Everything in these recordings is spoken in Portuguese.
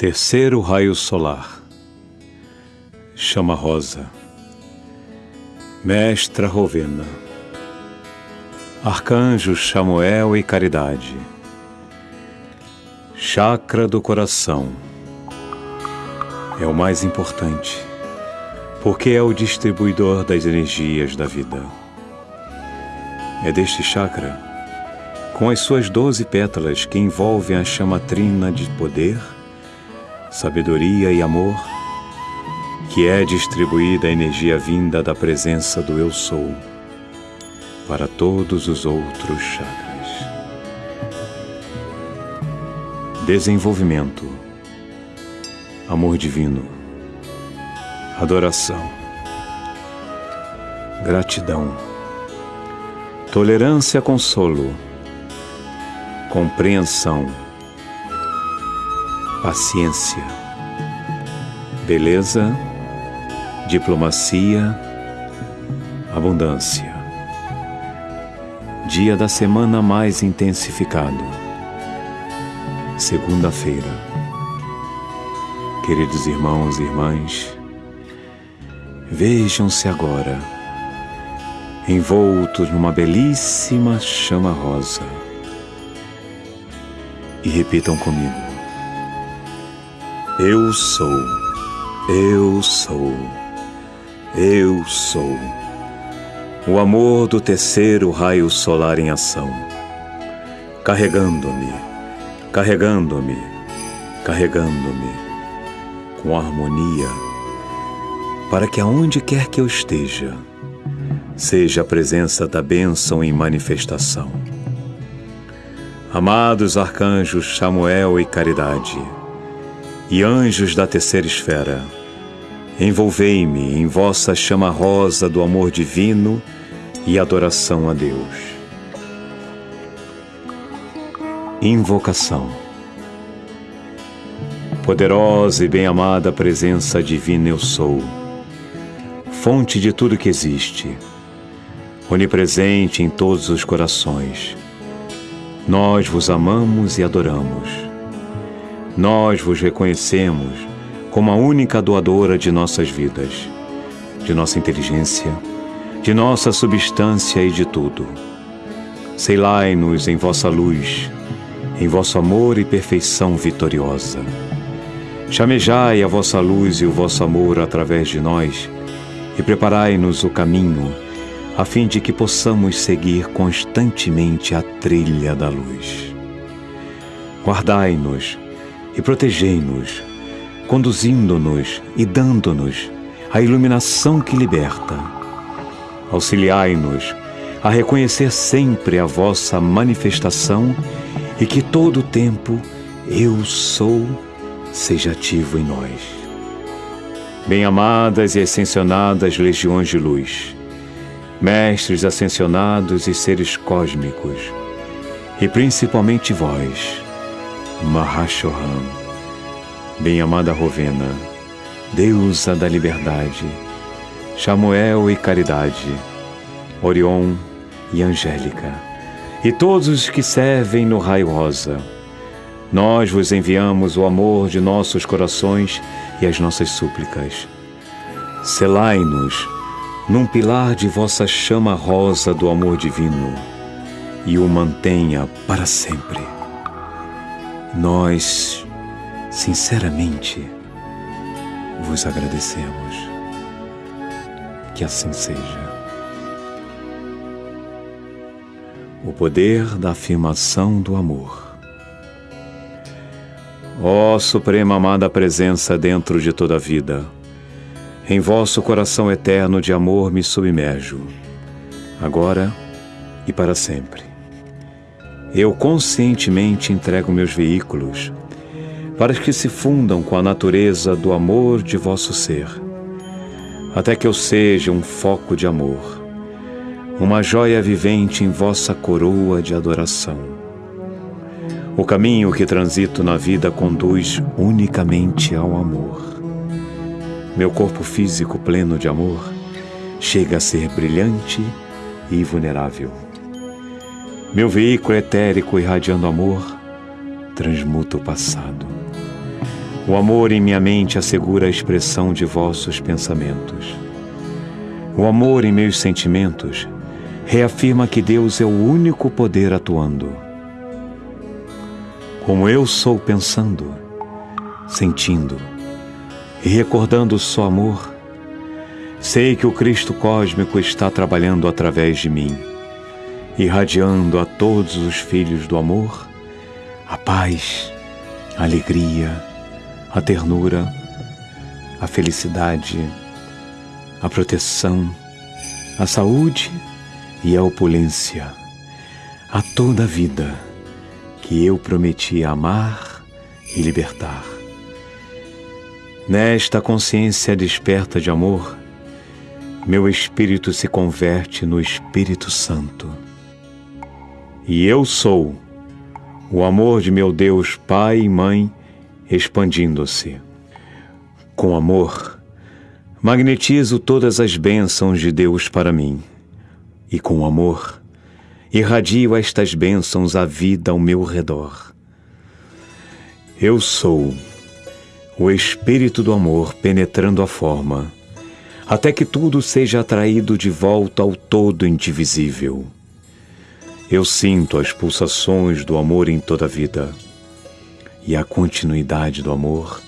Terceiro raio solar. Chama rosa. Mestra Rovena. Arcanjos Chamuel e Caridade. Chakra do coração. É o mais importante, porque é o distribuidor das energias da vida. É deste chakra, com as suas doze pétalas que envolvem a chama trina de poder, sabedoria e amor, que é distribuída a energia vinda da presença do Eu Sou para todos os outros chakras. Desenvolvimento, amor divino, adoração, gratidão, tolerância, consolo, compreensão, paciência, beleza, diplomacia, abundância. Dia da semana mais intensificado. Segunda-feira. Queridos irmãos e irmãs, vejam-se agora envoltos numa belíssima chama rosa e repitam comigo. Eu sou, eu sou, eu sou. O amor do terceiro raio solar em ação, carregando-me, carregando-me, carregando-me com harmonia, para que aonde quer que eu esteja, seja a presença da bênção em manifestação. Amados arcanjos Samuel e Caridade, e anjos da terceira esfera, envolvei-me em vossa chama rosa do amor divino e adoração a Deus. Invocação. Poderosa e bem-amada presença divina eu sou, fonte de tudo que existe, onipresente em todos os corações. Nós vos amamos e adoramos nós vos reconhecemos como a única doadora de nossas vidas, de nossa inteligência, de nossa substância e de tudo. Selai-nos em vossa luz, em vosso amor e perfeição vitoriosa. Chamejai a vossa luz e o vosso amor através de nós e preparai-nos o caminho, a fim de que possamos seguir constantemente a trilha da luz. Guardai-nos e protegei-nos, conduzindo-nos e dando-nos a iluminação que liberta. Auxiliai-nos a reconhecer sempre a vossa manifestação e que todo o tempo eu sou seja ativo em nós. Bem-amadas e ascensionadas legiões de luz, mestres ascensionados e seres cósmicos, e principalmente vós, Mahashohan, bem-amada Rovena, deusa da liberdade, Chamuel e caridade, Orion e Angélica, e todos os que servem no raio rosa. Nós vos enviamos o amor de nossos corações e as nossas súplicas. Selai-nos num pilar de vossa chama rosa do amor divino e o mantenha para sempre. Nós, sinceramente, vos agradecemos. Que assim seja. O poder da afirmação do amor. Ó Suprema Amada Presença dentro de toda a vida, em vosso coração eterno de amor me submerjo, agora e para sempre eu conscientemente entrego meus veículos para que se fundam com a natureza do amor de vosso ser, até que eu seja um foco de amor, uma joia vivente em vossa coroa de adoração. O caminho que transito na vida conduz unicamente ao amor. Meu corpo físico pleno de amor chega a ser brilhante e vulnerável. Meu veículo etérico irradiando amor transmuta o passado. O amor em minha mente assegura a expressão de vossos pensamentos. O amor em meus sentimentos reafirma que Deus é o único poder atuando. Como eu sou pensando, sentindo e recordando só amor, sei que o Cristo cósmico está trabalhando através de mim, irradiando a todos os filhos do amor a paz, a alegria, a ternura, a felicidade, a proteção, a saúde e a opulência, a toda a vida que eu prometi amar e libertar. Nesta consciência desperta de amor, meu espírito se converte no Espírito Santo. E eu sou o amor de meu Deus Pai e Mãe expandindo-se. Com amor, magnetizo todas as bênçãos de Deus para mim. E com amor, irradio estas bênçãos à vida ao meu redor. Eu sou o Espírito do amor penetrando a forma, até que tudo seja atraído de volta ao todo indivisível. Eu sinto as pulsações do amor em toda a vida e a continuidade do amor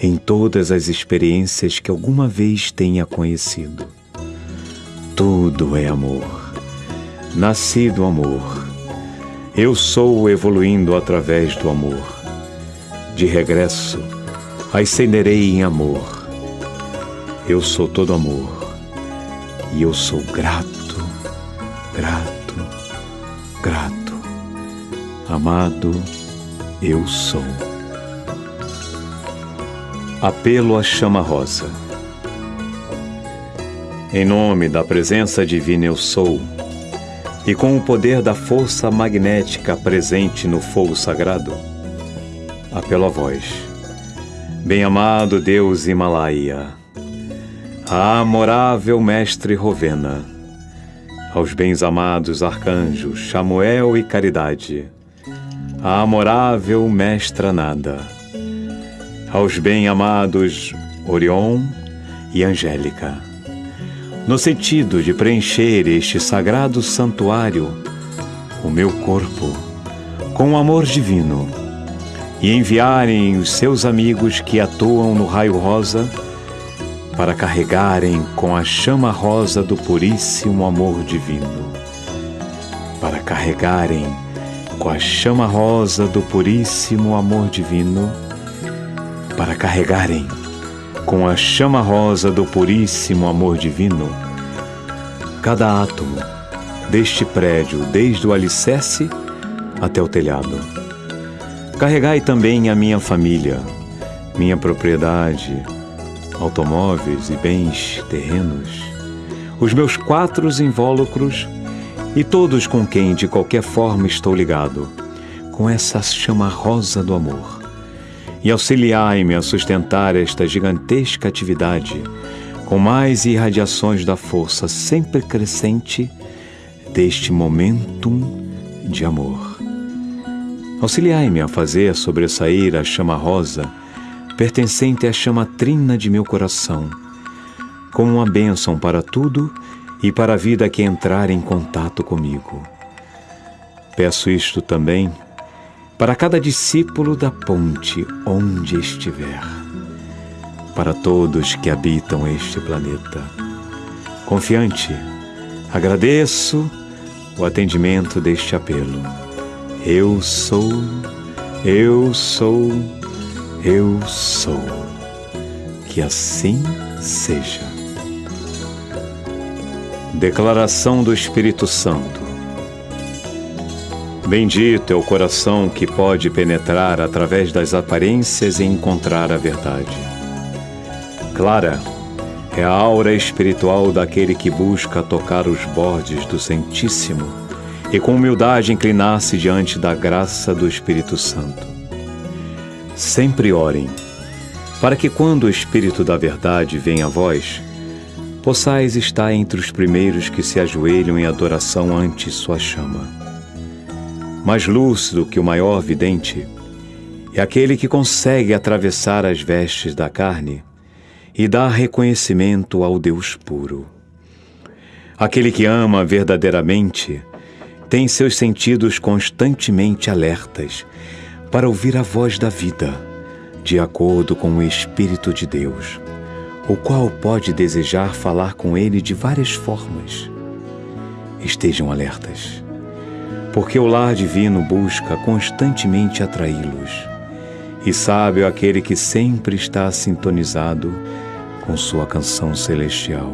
em todas as experiências que alguma vez tenha conhecido. Tudo é amor, nascido amor. Eu sou evoluindo através do amor. De regresso, ascenderei em amor. Eu sou todo amor e eu sou grato, grato. Amado, eu sou. Apelo à chama rosa. Em nome da presença divina eu sou, e com o poder da força magnética presente no fogo sagrado, apelo a vós, bem-amado Deus Himalaia, amorável Mestre Rovena, aos bens-amados arcanjos Chamuel e Caridade, a amorável Mestra Nada, aos bem-amados Orion e Angélica, no sentido de preencher este sagrado santuário, o meu corpo, com o amor divino, e enviarem os seus amigos que atuam no raio rosa para carregarem com a chama rosa do puríssimo amor divino, para carregarem com a chama rosa do puríssimo amor divino, para carregarem com a chama rosa do puríssimo amor divino cada átomo deste prédio, desde o alicerce até o telhado. Carregai também a minha família, minha propriedade, automóveis e bens terrenos, os meus quatro invólucros e todos com quem de qualquer forma estou ligado, com essa chama rosa do amor. E auxiliai-me a sustentar esta gigantesca atividade com mais irradiações da força sempre crescente deste momentum de amor. Auxiliai-me a fazer sobressair a chama rosa, pertencente à chama trina de meu coração, como uma bênção para tudo e para a vida que entrar em contato comigo. Peço isto também para cada discípulo da ponte onde estiver, para todos que habitam este planeta. Confiante, agradeço o atendimento deste apelo. Eu sou, eu sou, eu sou. Que assim seja. Declaração do Espírito Santo. Bendito é o coração que pode penetrar através das aparências e encontrar a verdade. Clara é a aura espiritual daquele que busca tocar os bordes do Santíssimo e com humildade inclinar-se diante da graça do Espírito Santo. Sempre orem, para que quando o Espírito da Verdade venha a vós, possais estar entre os primeiros que se ajoelham em adoração ante sua chama. Mais lúcido que o maior vidente, é aquele que consegue atravessar as vestes da carne e dar reconhecimento ao Deus puro. Aquele que ama verdadeiramente tem seus sentidos constantemente alertas para ouvir a voz da vida, de acordo com o Espírito de Deus, o qual pode desejar falar com ele de várias formas. Estejam alertas, porque o lar divino busca constantemente atraí-los, e sábio aquele que sempre está sintonizado com sua canção celestial.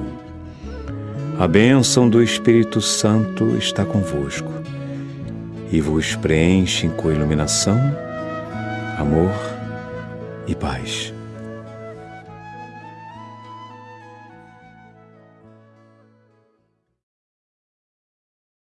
A bênção do Espírito Santo está convosco e vos preenche com iluminação, amor e paz.